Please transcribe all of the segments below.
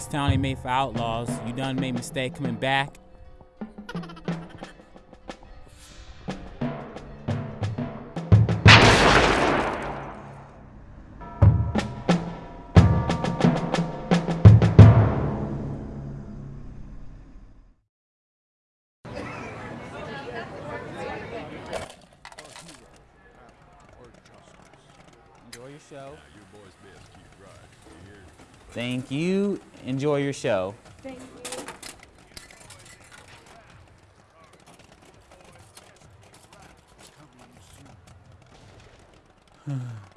This town ain't made for outlaws. You done made mistake coming back. Enjoy your show. Thank you. Enjoy your show. Thank you.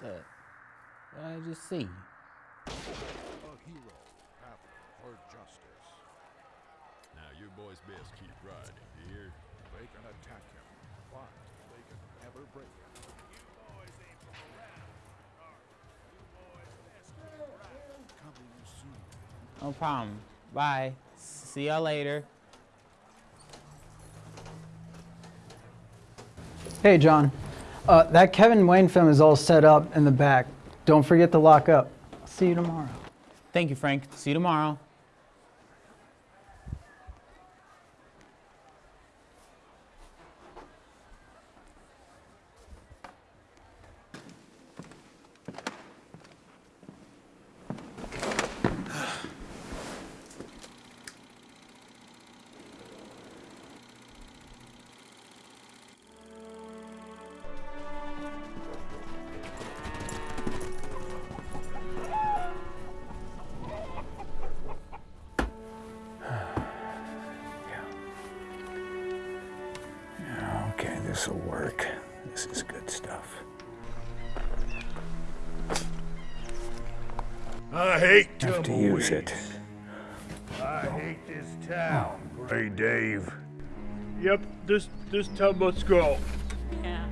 What did I just see? A hero, battle, or justice. Now, your boy's best keep riding, you hear? They can attack him, but they can never break him. Coming soon. No problem. Bye. See y'all later. Hey, John. Uh, that Kevin Wayne film is all set up in the back. Don't forget to lock up. See you tomorrow. Thank you, Frank. See you tomorrow. This will work. This is good stuff. I hate Have to use it. I hate this town. Hey, Dave. Yep, this this town must go. Yeah,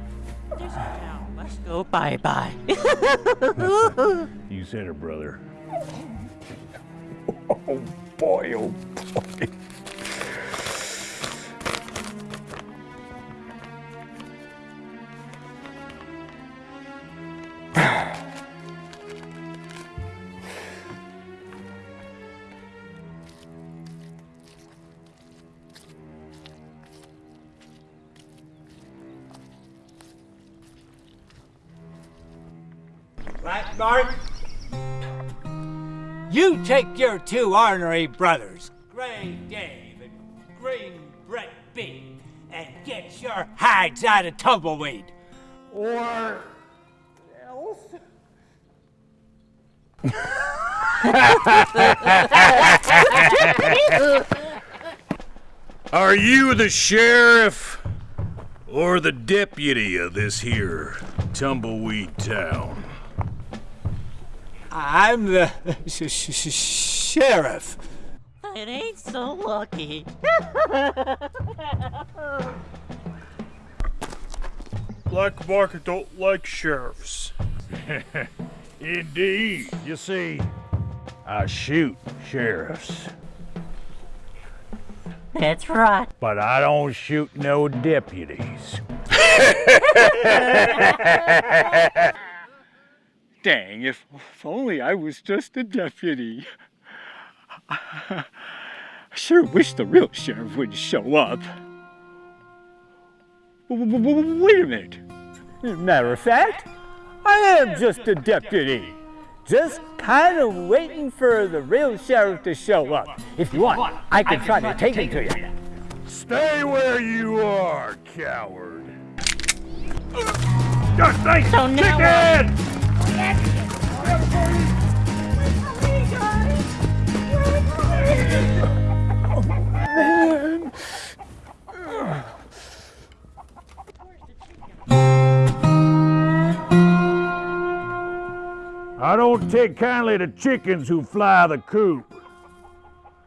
this town must go bye bye. You said it, brother. Oh boy, oh Right, Mark? You take your two ornery brothers, Gray Dave and Green Brett B, and get your hides out of Tumbleweed. Or else. Are you the sheriff or the deputy of this here tumbleweed town? I'm the sh- sh- sh- sheriff. it ain't so lucky. Black market don't like sheriffs. Indeed. You see, I shoot sheriffs, That's right. but I don't shoot no deputies. Dang, if, if only I was just a deputy. I sure wish the real sheriff would show up. Wait a minute. Matter of fact, I am just a deputy. Just kind of waiting for the real sheriff to show up. If you want, I can try to take him to you. Stay where you are, coward. Oh, just think, So now chicken! I don't take kindly to chickens who fly the coop.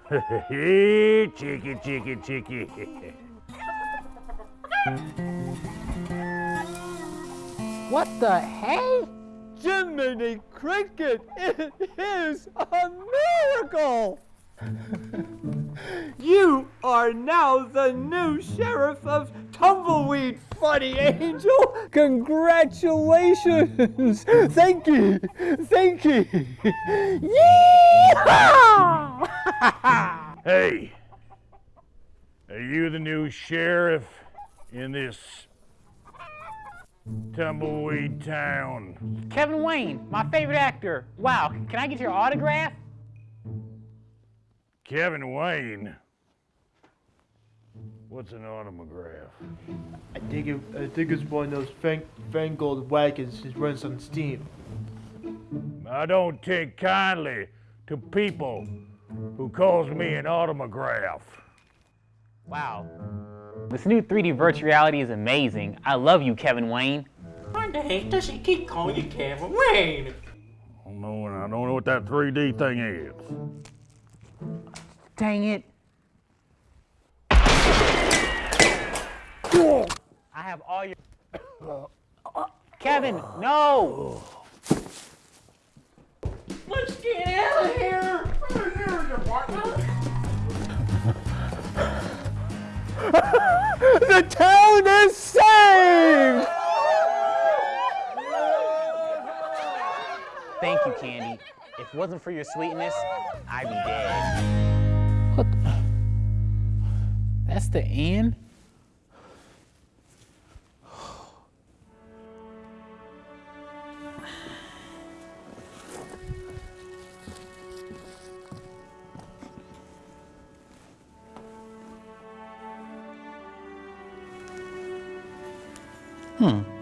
Hey, chicky, chicky, chicky. What the hey? Jiminy Cricket, it is a miracle! you are now the new sheriff of Tumbleweed, Funny Angel! Congratulations! Thank you! Thank you! Yeehaw! Hey, are you the new sheriff in this tumbleweed town? Kevin Wayne, my favorite actor. Wow, can I get your autograph? Kevin Wayne? What's an autograph? I think it, I think it's one of those fang, fangled wagons that runs on steam. I don't take kindly to people who calls me an autograph. Wow. This new 3D virtual reality is amazing. I love you, Kevin Wayne. Why the heck does he keep calling you Kevin Wayne? I don't know, and I don't know what that 3D thing is. Dang it. I have all your. Kevin, no! Let's get out of here! The town is saved! Thank you, Candy. If it wasn't for your sweetness, I'd be dead. What the? That's the end? Hmm.